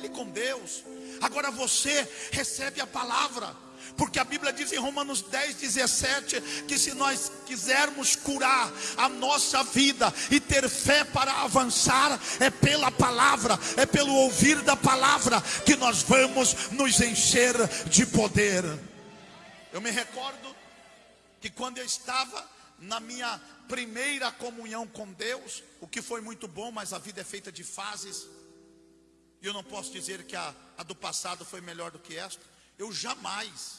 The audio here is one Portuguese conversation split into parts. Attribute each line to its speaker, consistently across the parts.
Speaker 1: ele com Deus. Agora você recebe a palavra. Porque a Bíblia diz em Romanos 10, 17 que se nós quisermos curar a nossa vida e ter fé para avançar, é pela palavra, é pelo ouvir da palavra que nós vamos nos encher de poder. Eu me recordo que quando eu estava na minha primeira comunhão com Deus, o que foi muito bom, mas a vida é feita de fases. E eu não posso dizer que a, a do passado foi melhor do que esta. Eu jamais,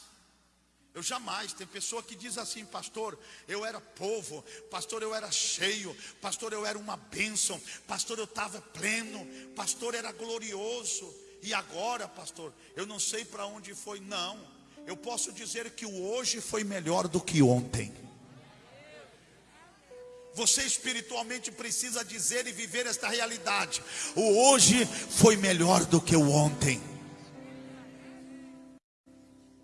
Speaker 1: eu jamais, tem pessoa que diz assim, pastor, eu era povo, pastor, eu era cheio, pastor, eu era uma bênção, pastor, eu estava pleno, pastor, era glorioso, e agora, pastor, eu não sei para onde foi, não, eu posso dizer que o hoje foi melhor do que ontem. Você espiritualmente precisa dizer e viver esta realidade. O hoje foi melhor do que o ontem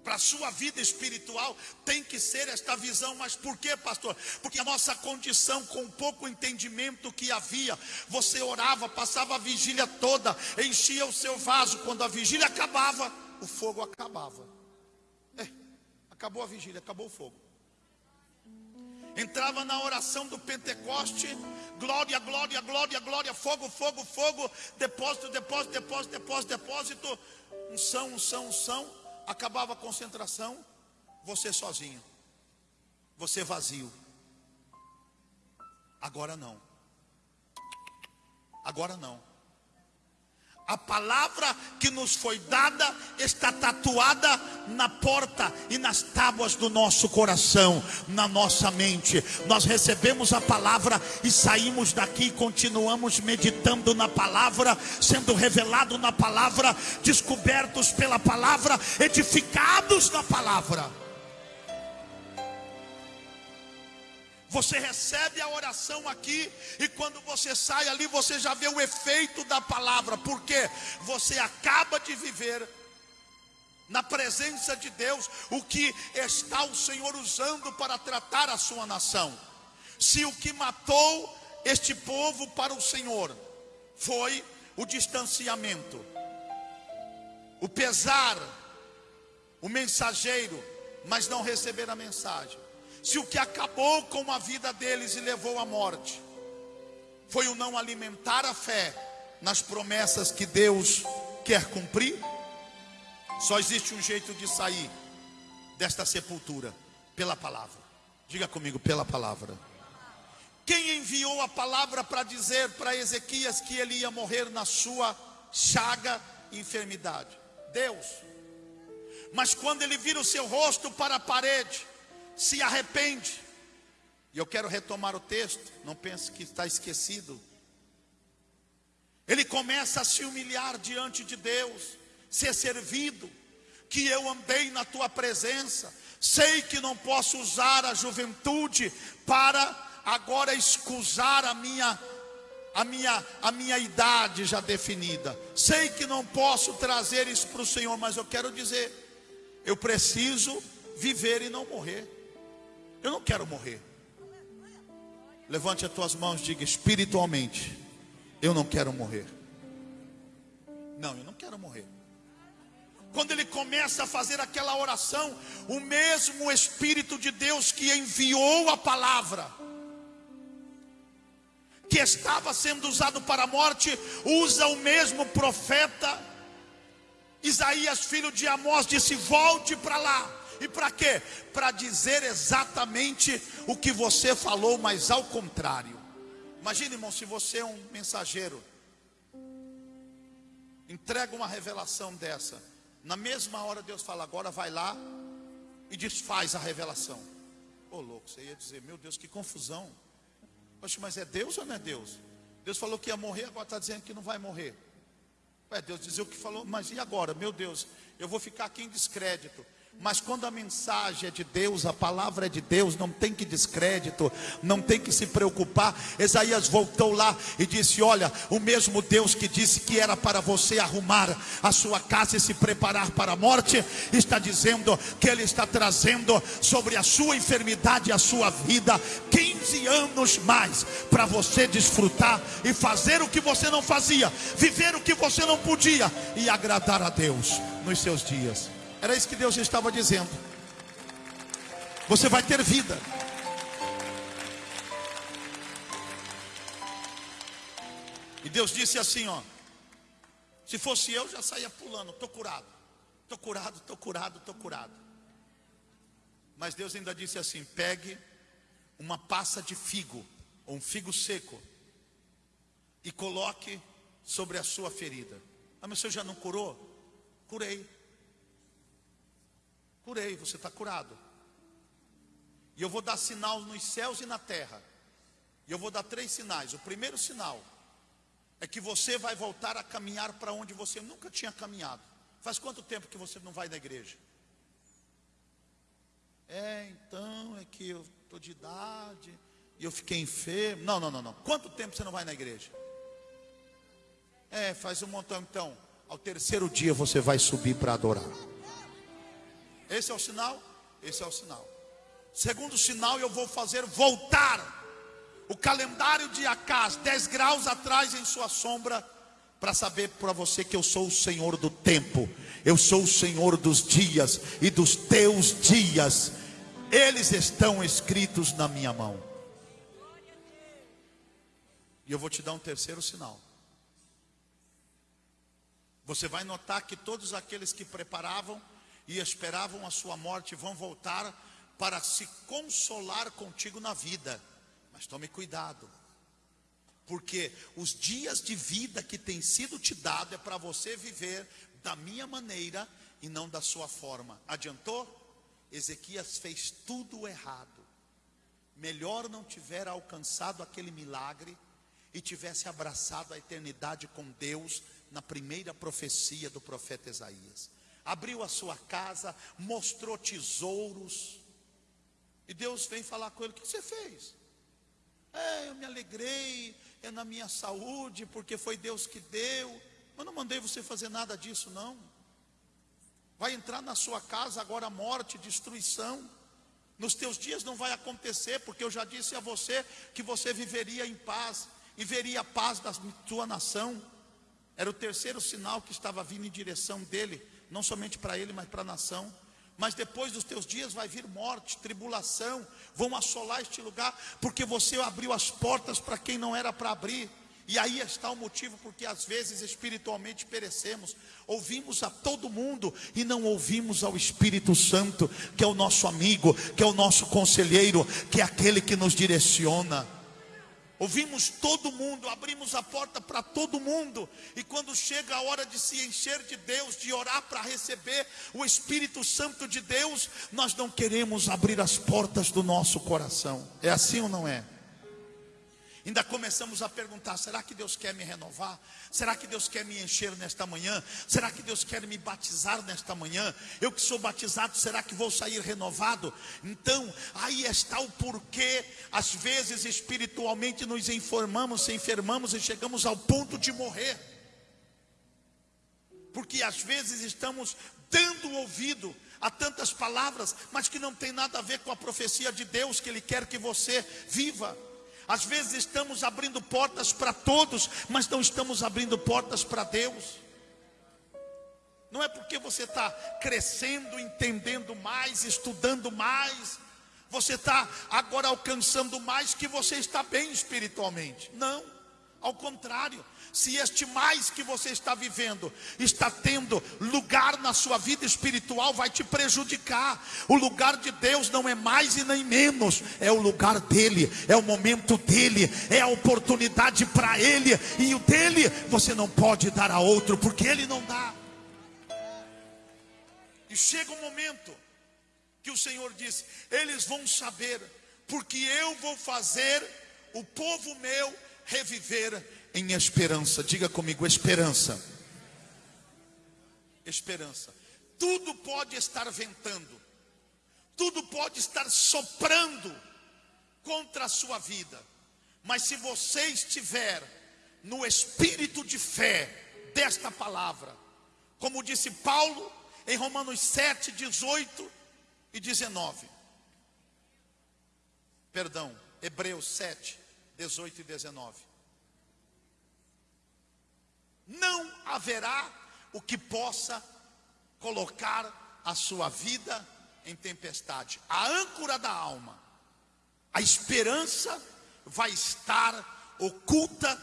Speaker 1: para a sua vida espiritual tem que ser esta visão. Mas por quê, pastor? Porque a nossa condição, com pouco entendimento que havia, você orava, passava a vigília toda, enchia o seu vaso. Quando a vigília acabava, o fogo acabava. É, acabou a vigília, acabou o fogo. Entrava na oração do Pentecoste, glória, glória, glória, glória, fogo, fogo, fogo, depósito, depósito, depósito, depósito, depósito, unção, unção, unção acabava a concentração, você sozinho, você vazio. Agora não. Agora não. A palavra que nos foi dada está tatuada na porta e nas tábuas do nosso coração, na nossa mente. Nós recebemos a palavra e saímos daqui e continuamos meditando na palavra, sendo revelado na palavra, descobertos pela palavra, edificados na palavra. Você recebe a oração aqui e quando você sai ali, você já vê o efeito da palavra, porque você acaba de viver na presença de Deus o que está o Senhor usando para tratar a sua nação. Se o que matou este povo para o Senhor foi o distanciamento, o pesar, o mensageiro, mas não receber a mensagem se o que acabou com a vida deles e levou à morte foi o não alimentar a fé nas promessas que Deus quer cumprir, só existe um jeito de sair desta sepultura pela palavra. Diga comigo, pela palavra. Quem enviou a palavra para dizer para Ezequias que ele ia morrer na sua chaga e enfermidade? Deus. Mas quando ele vira o seu rosto para a parede, se arrepende. E eu quero retomar o texto, não pense que está esquecido. Ele começa a se humilhar diante de Deus, ser servido, que eu andei na tua presença, sei que não posso usar a juventude para agora escusar a minha a minha a minha idade já definida. Sei que não posso trazer isso para o Senhor, mas eu quero dizer, eu preciso viver e não morrer. Eu não quero morrer. Levante as tuas mãos e diga espiritualmente: Eu não quero morrer. Não, eu não quero morrer. Quando ele começa a fazer aquela oração, o mesmo Espírito de Deus que enviou a palavra, que estava sendo usado para a morte, usa o mesmo profeta. Isaías, filho de Amós, disse: Volte para lá e para quê? Para dizer exatamente o que você falou, mas ao contrário. Imagine, irmão, se você é um mensageiro, entrega uma revelação dessa. Na mesma hora Deus fala, agora vai lá e desfaz a revelação. Ô oh, louco, você ia dizer, meu Deus, que confusão. Poxa, mas é Deus ou não é Deus? Deus falou que ia morrer, agora está dizendo que não vai morrer. Ué, Deus dizia o que falou, mas e agora? Meu Deus, eu vou ficar aqui em descrédito. Mas quando a mensagem é de Deus, a palavra é de Deus, não tem que descrédito, não tem que se preocupar. Isaías voltou lá e disse: Olha, o mesmo Deus que disse que era para você arrumar a sua casa e se preparar para a morte, está dizendo que Ele está trazendo sobre a sua enfermidade e a sua vida 15 anos mais para você desfrutar e fazer o que você não fazia, viver o que você não podia e agradar a Deus nos seus dias. Era isso que Deus estava dizendo. Você vai ter vida. E Deus disse assim, ó: Se fosse eu, já saía pulando, tô curado. Tô curado, tô curado, tô curado. Mas Deus ainda disse assim: pegue uma passa de figo, ou um figo seco, e coloque sobre a sua ferida. Ah, mas você já não curou? Curei. Curei, você está curado. E eu vou dar sinal nos céus e na terra. E eu vou dar três sinais. O primeiro sinal é que você vai voltar a caminhar para onde você nunca tinha caminhado. Faz quanto tempo que você não vai na igreja? É, então é que eu estou de idade e eu fiquei enfermo. Não, não, não, não. Quanto tempo você não vai na igreja? É, faz um montão. Então, ao terceiro dia você vai subir para adorar. Esse é o sinal? Esse é o sinal. Segundo sinal, eu vou fazer voltar o calendário de Acás 10 graus atrás em sua sombra, para saber para você que eu sou o Senhor do tempo, eu sou o Senhor dos dias e dos teus dias, eles estão escritos na minha mão. E eu vou te dar um terceiro sinal. Você vai notar que todos aqueles que preparavam e esperavam a sua morte vão voltar para se consolar contigo na vida. Mas tome cuidado, porque os dias de vida que tem sido te dado é para você viver da minha maneira e não da sua forma. Adiantou? Ezequias fez tudo errado. Melhor não tiver alcançado aquele milagre e tivesse abraçado a eternidade com Deus na primeira profecia do profeta Isaías abriu a sua casa, mostrou tesouros. E Deus vem falar com ele: O que você fez? É, eu me alegrei, é na minha saúde, porque foi Deus que deu. Mas não mandei você fazer nada disso, não. Vai entrar na sua casa agora morte, destruição. Nos teus dias não vai acontecer, porque eu já disse a você que você viveria em paz e veria a paz da tua nação. Era o terceiro sinal que estava vindo em direção dele não somente para ele, mas para a nação. Mas depois dos teus dias vai vir morte, tribulação, vão assolar este lugar, porque você abriu as portas para quem não era para abrir. E aí está o motivo porque às vezes espiritualmente perecemos. Ouvimos a todo mundo e não ouvimos ao Espírito Santo, que é o nosso amigo, que é o nosso conselheiro, que é aquele que nos direciona. Ouvimos todo mundo, abrimos a porta para todo mundo, e quando chega a hora de se encher de Deus, de orar para receber o Espírito Santo de Deus, nós não queremos abrir as portas do nosso coração. É assim ou não é? Ainda começamos a perguntar: será que Deus quer me renovar? Será que Deus quer me encher nesta manhã? Será que Deus quer me batizar nesta manhã? Eu que sou batizado, será que vou sair renovado? Então, aí está o porquê, às vezes espiritualmente nos informamos, se enfermamos e chegamos ao ponto de morrer. Porque às vezes estamos dando ouvido a tantas palavras, mas que não tem nada a ver com a profecia de Deus que Ele quer que você viva. Às vezes estamos abrindo portas para todos, mas não estamos abrindo portas para Deus. Não é porque você está crescendo, entendendo mais, estudando mais, você está agora alcançando mais que você está bem espiritualmente. Não, ao contrário, se este mais que você está vivendo está tendo lugar na sua vida espiritual, vai te prejudicar. O lugar de Deus não é mais e nem menos, é o lugar dele, é o momento dele, é a oportunidade para ele, e o dele você não pode dar a outro, porque ele não dá. E chega um momento que o Senhor diz: eles vão saber, porque eu vou fazer o povo meu reviver em esperança. Diga comigo, esperança. Esperança. Tudo pode estar ventando, tudo pode estar soprando contra a sua vida, mas se você estiver no espírito de fé desta palavra, como disse Paulo em Romanos 7, 18 e 19, perdão, Hebreus 7, 18 e 19. Não haverá o que possa colocar a sua vida em tempestade. A âncora da alma, a esperança vai estar oculta,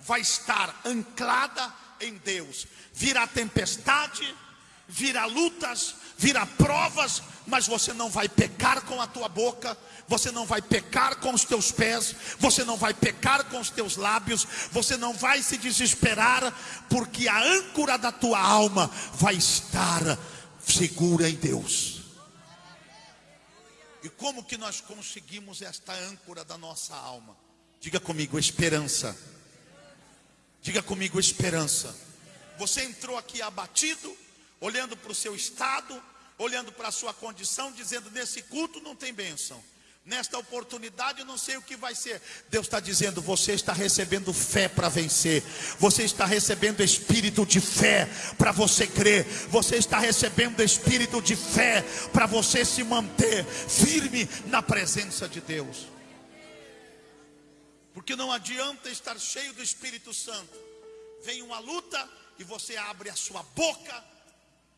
Speaker 1: vai estar anclada em Deus. Virá tempestade, virá lutas, virá provas, mas você não vai pecar com a tua boca, você não vai pecar com os teus pés, você não vai pecar com os teus lábios, você não vai se desesperar, porque a âncora da tua alma vai estar segura em Deus. E como que nós conseguimos esta âncora da nossa alma? Diga comigo, esperança. Diga comigo, esperança. Você entrou aqui abatido, olhando para o seu estado, olhando para a sua condição, dizendo: nesse culto não tem bênção nesta oportunidade, eu não sei o que vai ser. Deus está dizendo: você está recebendo fé para vencer, você está recebendo espírito de fé para você crer, você está recebendo espírito de fé para você se manter firme na presença de Deus. Porque não adianta estar cheio do Espírito Santo, vem uma luta e você abre a sua boca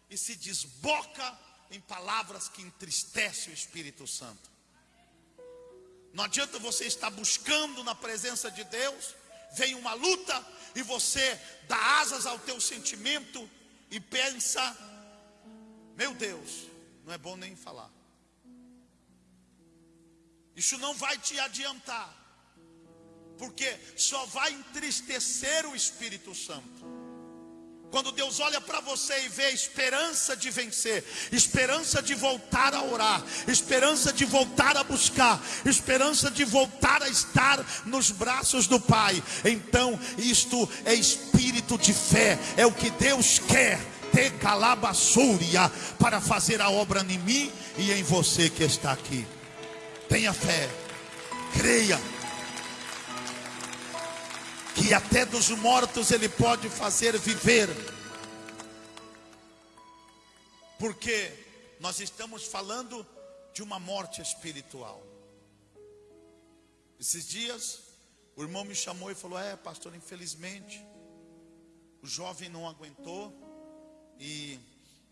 Speaker 1: e se desboca em palavras que entristecem o Espírito Santo. Não adianta você estar buscando na presença de Deus, vem uma luta e você dá asas ao teu sentimento e pensa: meu Deus, não é bom nem falar. Isso não vai te adiantar, porque só vai entristecer o Espírito Santo. Quando Deus olha para você e vê esperança de vencer, esperança de voltar a orar, esperança de voltar a buscar, esperança de voltar a estar nos braços do Pai, então isto é espírito de fé, é o que Deus quer ter calabaçúria para fazer a obra em mim e em você que está aqui. Tenha fé, creia que até dos mortos ele pode fazer viver. Porque nós estamos falando de uma morte espiritual. Esses dias, o irmão me chamou e falou: É, pastor, infelizmente, o jovem não aguentou e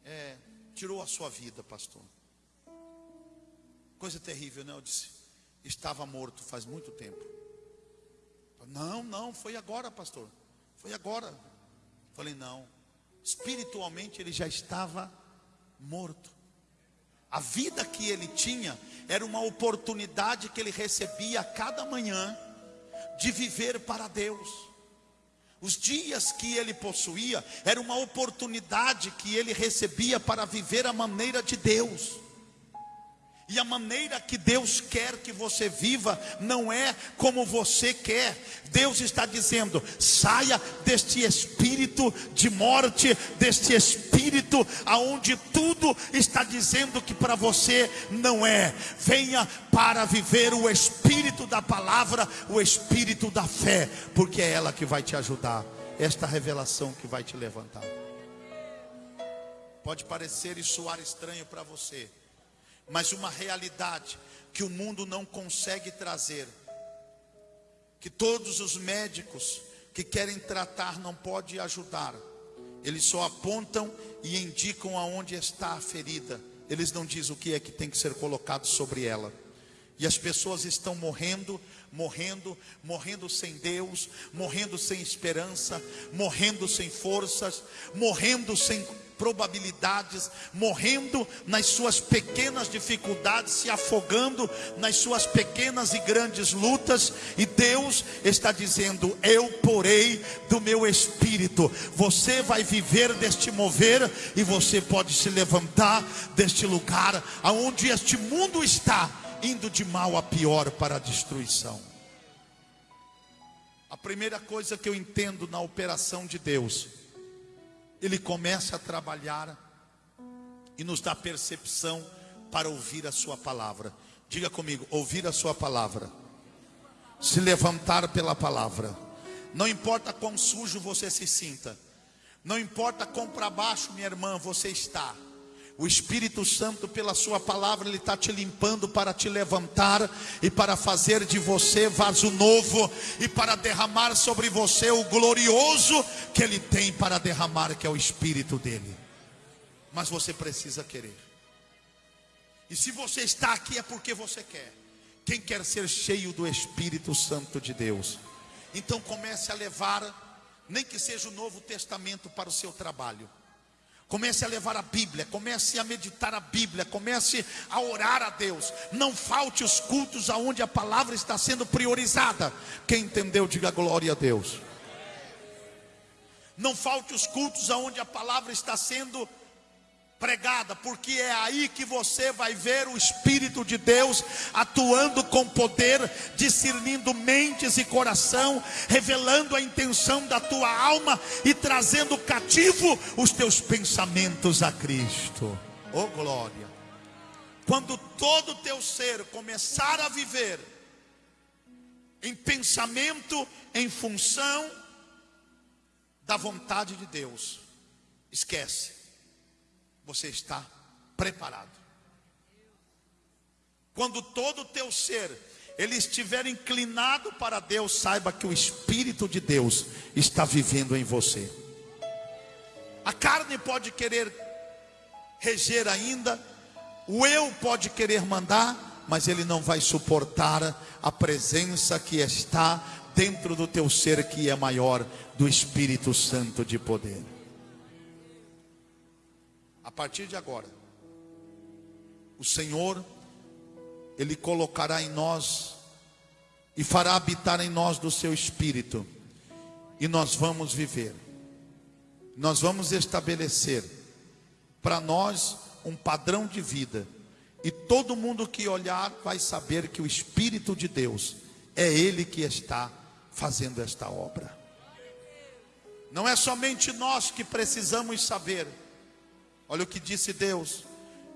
Speaker 1: é, tirou a sua vida, pastor. Coisa terrível, né? Eu disse: Estava morto faz muito tempo. Não, não, foi agora, pastor. Foi agora. Falei, não. Espiritualmente ele já estava morto. A vida que ele tinha era uma oportunidade que ele recebia a cada manhã de viver para Deus. Os dias que ele possuía era uma oportunidade que ele recebia para viver a maneira de Deus. E a maneira que Deus quer que você viva não é como você quer. Deus está dizendo: saia deste espírito de morte, deste espírito aonde tudo está dizendo que para você não é. Venha para viver o espírito da palavra, o espírito da fé, porque é ela que vai te ajudar. Esta revelação que vai te levantar. Pode parecer e soar estranho para você mas uma realidade que o mundo não consegue trazer, que todos os médicos que querem tratar não podem ajudar. Eles só apontam e indicam aonde está a ferida. Eles não dizem o que é que tem que ser colocado sobre ela. E as pessoas estão morrendo, morrendo, morrendo sem Deus, morrendo sem esperança, morrendo sem forças, morrendo sem probabilidades, morrendo nas suas pequenas dificuldades, se afogando nas suas pequenas e grandes lutas, e Deus está dizendo: Eu porei do meu espírito, você vai viver deste mover, e você pode se levantar deste lugar aonde este mundo está indo de mal a pior para a destruição. A primeira coisa que eu entendo na operação de Deus, Ele começa a trabalhar e nos dá percepção para ouvir a Sua palavra. Diga comigo: ouvir a Sua palavra, se levantar pela palavra. Não importa quão sujo você se sinta, não importa quão para baixo, minha irmã, você está. O Espírito Santo, pela Sua palavra, Ele está te limpando para te levantar e para fazer de você vaso novo e para derramar sobre você o glorioso que Ele tem para derramar, que é o Espírito dele. Mas você precisa querer. E se você está aqui é porque você quer. Quem quer ser cheio do Espírito Santo de Deus? Então comece a levar, nem que seja o Novo Testamento para o seu trabalho. Comece a levar a Bíblia, comece a meditar a Bíblia, comece a orar a Deus. Não falte os cultos aonde a palavra está sendo priorizada. Quem entendeu, diga glória a Deus. Não falte os cultos aonde a palavra está sendo pregada, porque é aí que você vai ver o Espírito de Deus atuando com poder, discernindo mentes e coração, revelando a intenção da tua alma e trazendo cativo os teus pensamentos a Cristo. Oh glória! Quando todo o teu ser começar a viver em pensamento, em função da vontade de Deus, esquece você está preparado. Quando todo o teu ser ele estiver inclinado para Deus, saiba que o Espírito de Deus está vivendo em você. A carne pode querer reger ainda, o eu pode querer mandar, mas ele não vai suportar a presença que está dentro do teu ser, que é maior do Espírito Santo de poder partir de agora, o Senhor, Ele colocará em nós e fará habitar em nós do seu espírito, e nós vamos viver, nós vamos estabelecer para nós um padrão de vida, e todo mundo que olhar vai saber que o Espírito de Deus é Ele que está fazendo esta obra. Não é somente nós que precisamos saber, Olha o que disse Deus: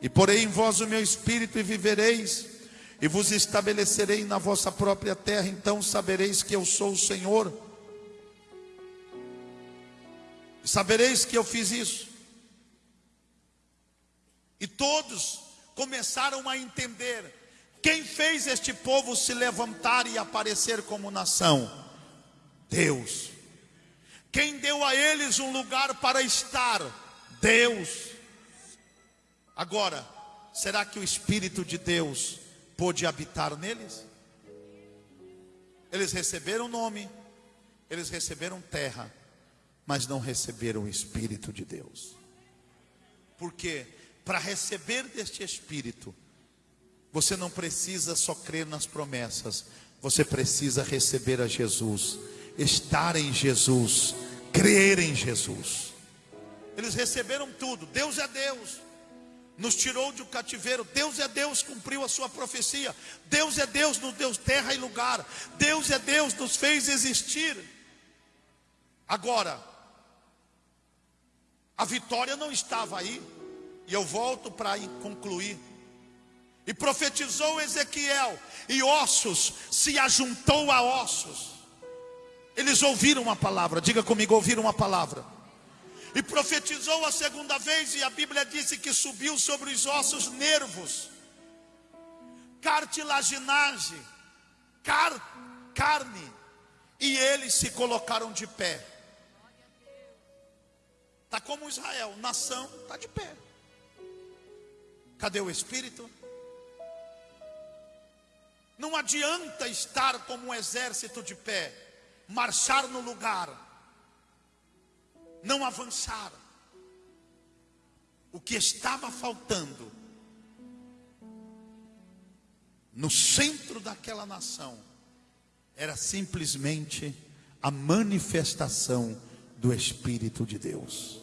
Speaker 1: E porei em vós o meu espírito e vivereis, e vos estabelecerei na vossa própria terra, então sabereis que eu sou o Senhor. Sabereis que eu fiz isso. E todos começaram a entender quem fez este povo se levantar e aparecer como nação? Deus. Quem deu a eles um lugar para estar? Deus. Agora, será que o Espírito de Deus pôde habitar neles? Eles receberam nome, eles receberam terra, mas não receberam o Espírito de Deus. Porque para receber deste Espírito, você não precisa só crer nas promessas, você precisa receber a Jesus, estar em Jesus, crer em Jesus. Eles receberam tudo, Deus é Deus nos tirou de um cativeiro. Deus é Deus, cumpriu a sua profecia. Deus é Deus, nos deu terra e lugar. Deus é Deus, nos fez existir. Agora, a vitória não estava aí, e eu volto para concluir. E profetizou Ezequiel, e ossos se ajuntou a ossos. Eles ouviram uma palavra, diga comigo, ouviram uma palavra. E profetizou a segunda vez, e a Bíblia disse que subiu sobre os ossos nervos, cartilaginagem, car, carne, e eles se colocaram de pé. Está como Israel, nação, está de pé. Cadê o Espírito? Não adianta estar como um exército de pé, marchar no lugar não avançaram. O que estava faltando no centro daquela nação era simplesmente a manifestação do Espírito de Deus.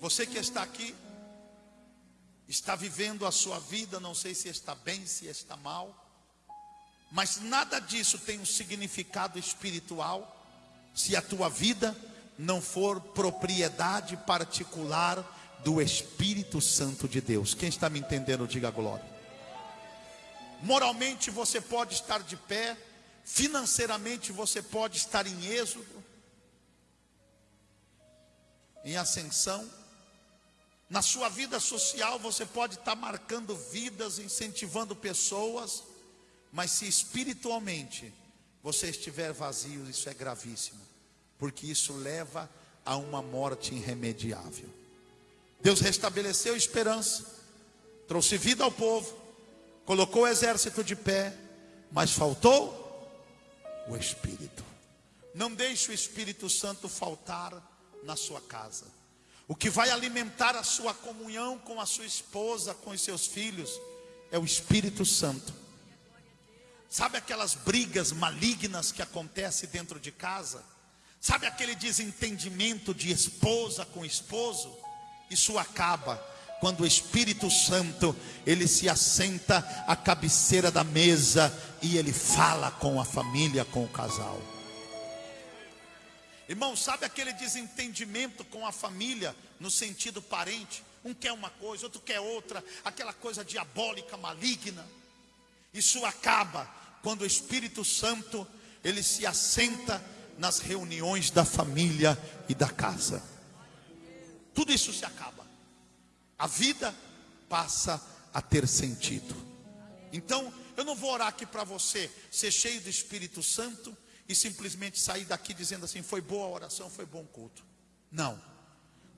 Speaker 1: Você que está aqui, está vivendo a sua vida, não sei se está bem, se está mal, mas nada disso tem um significado espiritual se a tua vida não for propriedade particular do Espírito Santo de Deus. Quem está me entendendo, diga glória. Moralmente você pode estar de pé, financeiramente você pode estar em êxodo, em ascensão. Na sua vida social você pode estar marcando vidas, incentivando pessoas, mas se espiritualmente você estiver vazio, isso é gravíssimo, porque isso leva a uma morte irremediável. Deus restabeleceu esperança, trouxe vida ao povo, colocou o exército de pé, mas faltou o Espírito. Não deixe o Espírito Santo faltar na sua casa. O que vai alimentar a sua comunhão com a sua esposa, com os seus filhos, é o Espírito Santo. Sabe aquelas brigas malignas que acontecem dentro de casa? Sabe aquele desentendimento de esposa com esposo? Isso acaba quando o Espírito Santo ele se assenta à cabeceira da mesa e ele fala com a família, com o casal. Irmão, sabe aquele desentendimento com a família no sentido parente? Um quer uma coisa, outro quer outra, aquela coisa diabólica, maligna. Isso acaba quando o Espírito Santo ele se assenta nas reuniões da família e da casa. Tudo isso se acaba. A vida passa a ter sentido. Então, eu não vou orar aqui para você ser cheio do Espírito Santo e simplesmente sair daqui dizendo assim: foi boa a oração, foi bom culto. Não.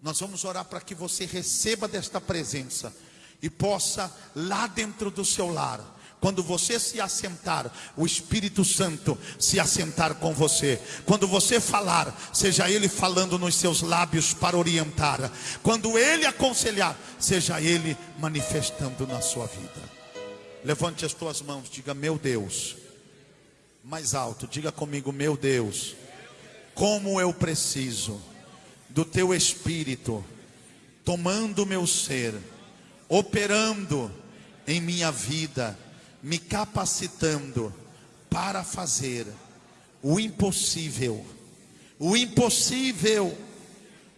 Speaker 1: Nós vamos orar para que você receba desta presença e possa, lá dentro do seu lar, quando você se assentar, o Espírito Santo se assentar com você. Quando você falar, seja Ele falando nos seus lábios para orientar. Quando Ele aconselhar, seja Ele manifestando na sua vida. Levante as tuas mãos, diga: Meu Deus. Mais alto, diga comigo: Meu Deus, como eu preciso do Teu Espírito tomando meu ser, operando em minha vida me capacitando para fazer o impossível, o impossível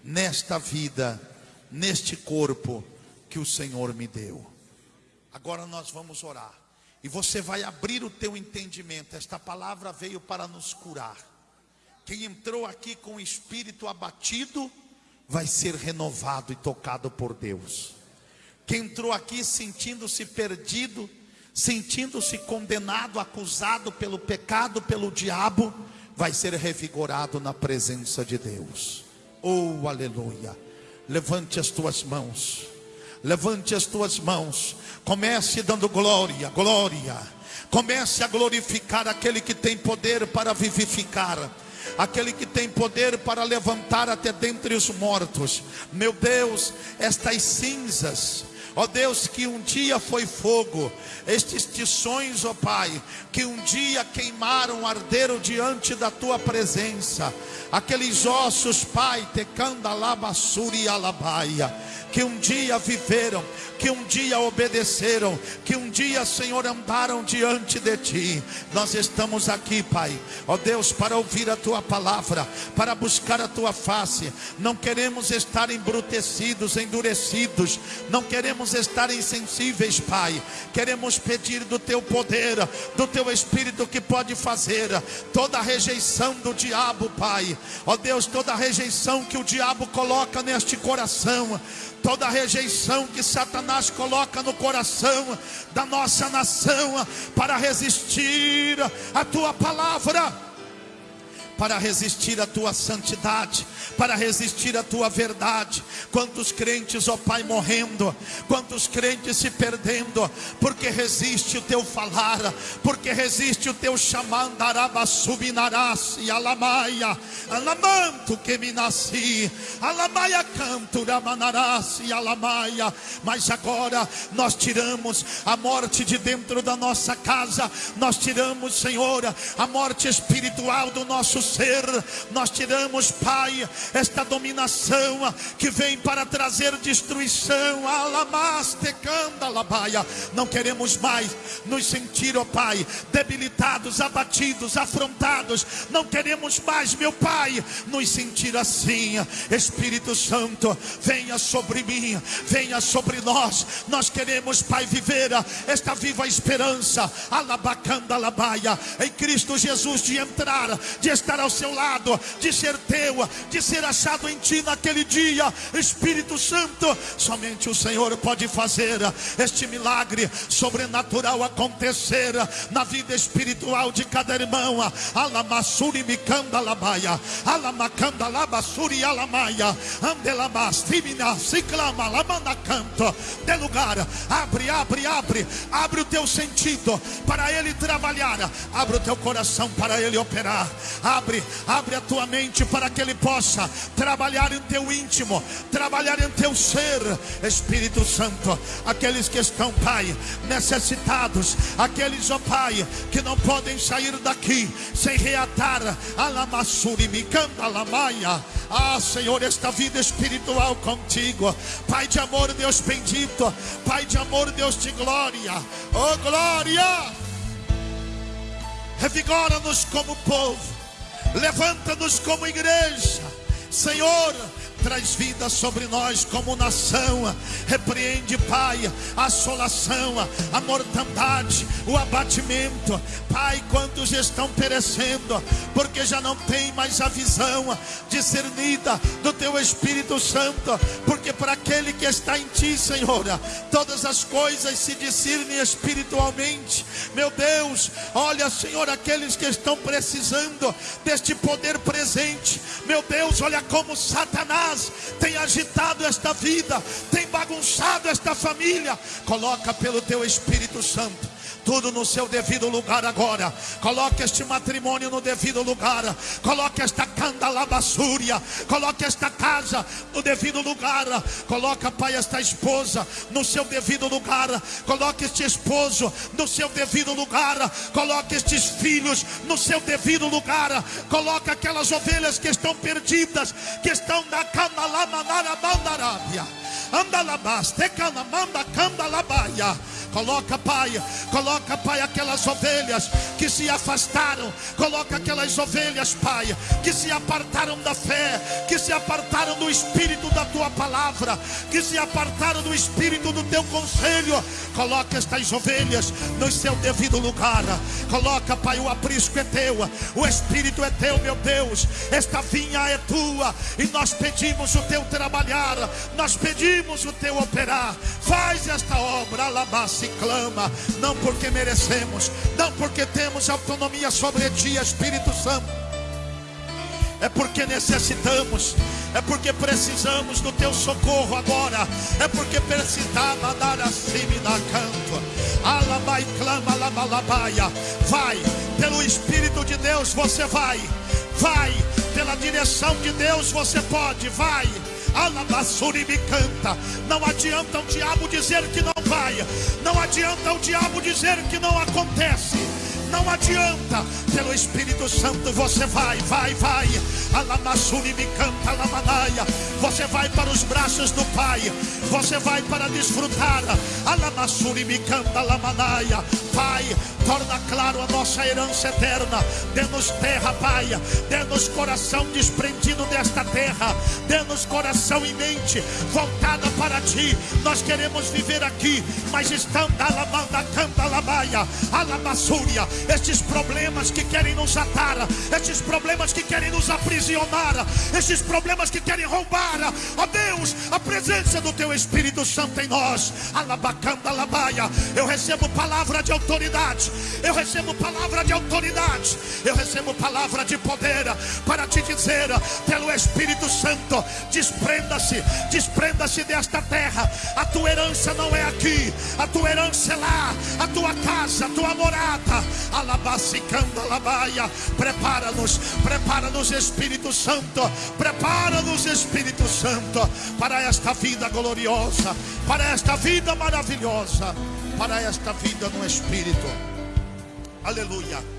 Speaker 1: nesta vida, neste corpo que o Senhor me deu. Agora nós vamos orar. E você vai abrir o teu entendimento. Esta palavra veio para nos curar. Quem entrou aqui com o espírito abatido vai ser renovado e tocado por Deus. Quem entrou aqui sentindo-se perdido sentindo-se condenado, acusado pelo pecado, pelo diabo, vai ser revigorado na presença de Deus. Oh, aleluia. Levante as tuas mãos. Levante as tuas mãos. Comece dando glória, glória. Comece a glorificar aquele que tem poder para vivificar aquele que tem poder para levantar até dentre os mortos. Meu Deus, estas cinzas Ó Deus, que um dia foi fogo, estes tições, ó Pai, que um dia queimaram, arderam diante da tua presença, aqueles ossos, Pai, tecanda labassuri alabaia que um dia viveram, que um dia obedeceram, que um dia, Senhor, andaram diante de Ti. Nós estamos aqui, Pai, ó Deus, para ouvir a Tua palavra, para buscar a Tua face. Não queremos estar embrutecidos, endurecidos, não queremos estar insensíveis, Pai. Queremos pedir do Teu poder, do Teu Espírito que pode fazer toda a rejeição do diabo, Pai. Ó Deus, toda a rejeição que o diabo coloca neste coração toda rejeição que Satanás coloca no coração da nossa nação para resistir à tua palavra para resistir à tua santidade, para resistir à tua verdade. Quantos crentes, ó Pai, morrendo, quantos crentes se perdendo, porque resiste o teu falar, porque resiste o teu chamando, subinarás e alamaia, alamanto que me nasci, alamaia canto, ramanarás e alamaia. Mas agora nós tiramos a morte de dentro da nossa casa, nós tiramos, Senhor, a morte espiritual do nosso ser. Nós tiramos, Pai, esta dominação que vem para trazer destruição. Não queremos mais nos sentir, ó Pai, debilitados, abatidos, afrontados. Não queremos mais, meu Pai, nos sentir assim. Espírito Santo, venha sobre mim, venha sobre nós. Nós queremos, Pai, viver esta viva esperança. Alabacanda labaia. Em Cristo Jesus de entrar, de estar ao seu lado, de ser teu, de ser achado em ti naquele dia. Espírito Santo, somente o Senhor pode fazer este milagre sobrenatural acontecer na vida espiritual de cada irmão. Alamassuri mikanda labaia, alamacanda labassuri alamaia, andelabastimina ciclama lamanacanto. De lugar, abre, abre, abre, abre o teu sentido para ele trabalhar, abre o teu coração para ele operar, abre, abre a tua mente para que ele possa trabalhar em teu íntimo, trabalhar em teu ser, Espírito Santo, aqueles que estão, Pai, necessitados, aqueles, ó Pai, que não podem sair daqui sem reatar. A lamassuri, micanda lamaia. Ah, Senhor, esta vida espiritual contigo, Pai de amor, Deus bendito, Pai de amor, Deus de glória, oh glória, revigora-nos como povo, levanta-nos como igreja, Senhor traz vida sobre nós como nação. Repreende, Pai, a assolação, a mortandade, o abatimento. Pai, quantos estão perecendo, porque já não tem mais a visão discernida do Teu Espírito Santo. Porque para aquele que está em Ti, Senhor, todas as coisas se discernem espiritualmente. Meu Deus, olha, Senhor, aqueles que estão precisando deste poder presente. Meu Deus, olha como Satanás tem agitado esta vida, tem bagunçado esta família. Coloca pelo teu Espírito Santo tudo no seu devido lugar agora. Coloque este matrimônio no devido lugar. Coloque esta candalabassúria. Coloque esta casa no devido lugar. Coloca, Pai, esta esposa no seu devido lugar. Coloque este esposo no seu devido lugar. Coloque estes filhos no seu devido lugar. Coloque aquelas ovelhas que estão perdidas, que estão na canalamanara mandarábia. Andalabas, tecanamanda, candalabaia. Coloca, Pai, coloca, Pai, aquelas ovelhas que se afastaram. Coloca aquelas ovelhas, Pai, que se apartaram da fé, que se apartaram do espírito da tua palavra, que se apartaram do espírito do teu conselho. Coloca estas ovelhas no seu devido lugar. Coloca, Pai, o aprisco é teu, o espírito é teu, meu Deus. Esta vinha é tua e nós pedimos o teu trabalhar, nós pedimos o teu operar. Faz esta obra, alabaça e clama, não porque merecemos, não porque temos autonomia sobre ti, Espírito Santo. É porque necessitamos, é porque precisamos do teu socorro agora, é porque precisamos dar acima da canto. Alabai clama, alabalabaia. Vai, pelo Espírito de Deus você vai, vai, pela direção de Deus você pode, vai. Me canta. Não adianta o diabo dizer que não vai. Não adianta o diabo dizer que não acontece. Não adianta, pelo Espírito Santo você vai, vai, vai. Alamassuri me canta, alamanaia. Você vai para os braços do Pai. Você vai para desfrutar. Alamassuri me canta, alamanaia. Pai, torna claro a nossa herança eterna. Dê-nos terra, Pai. Dê-nos coração desprendido desta terra. Dê-nos coração e mente voltada para Ti. Nós queremos viver aqui, mas estão alamanda, canta, alamaia, alabassúria. Estes problemas que querem nos atar, estes problemas que querem nos aprisionar, estes problemas que querem roubar, ó Deus, a presença do Teu Espírito Santo em nós. Alabacanda, alabaia. Eu recebo palavra de autoridade. Eu recebo palavra de autoridade. Eu recebo palavra de poder para te dizer, pelo Espírito Santo, desprenda-se, desprenda-se desta terra. A tua herança não é aqui, a tua herança é lá, a tua casa, a tua morada. Alabacicanda labaia. Prepara-nos, prepara-nos, Espírito Santo. Prepara-nos, Espírito Santo, para esta vida gloriosa, para esta vida maravilhosa, para esta vida no Espírito. Aleluia.